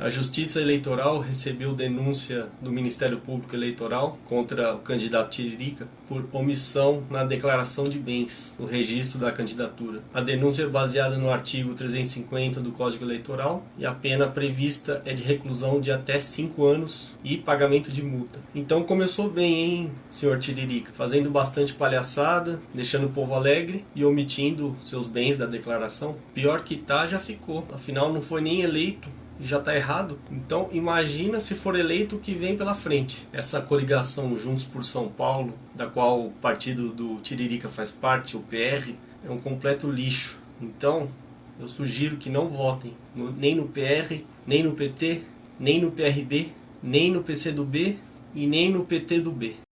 A Justiça Eleitoral recebeu denúncia do Ministério Público Eleitoral contra o candidato Tiririca por omissão na declaração de bens no registro da candidatura. A denúncia é baseada no artigo 350 do Código Eleitoral e a pena prevista é de reclusão de até 5 anos e pagamento de multa. Então começou bem, hein, senhor Tiririca? Fazendo bastante palhaçada, deixando o povo alegre e omitindo seus bens da declaração. Pior que tá, já ficou. Afinal, não foi nem eleito já está errado. Então imagina se for eleito o que vem pela frente. Essa coligação Juntos por São Paulo, da qual o partido do Tiririca faz parte, o PR, é um completo lixo. Então eu sugiro que não votem no, nem no PR, nem no PT, nem no PRB, nem no PC do B e nem no PT do B.